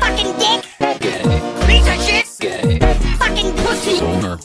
Fucking dick. Gay. Piece of shit. Gay. Fucking pussy. Boner.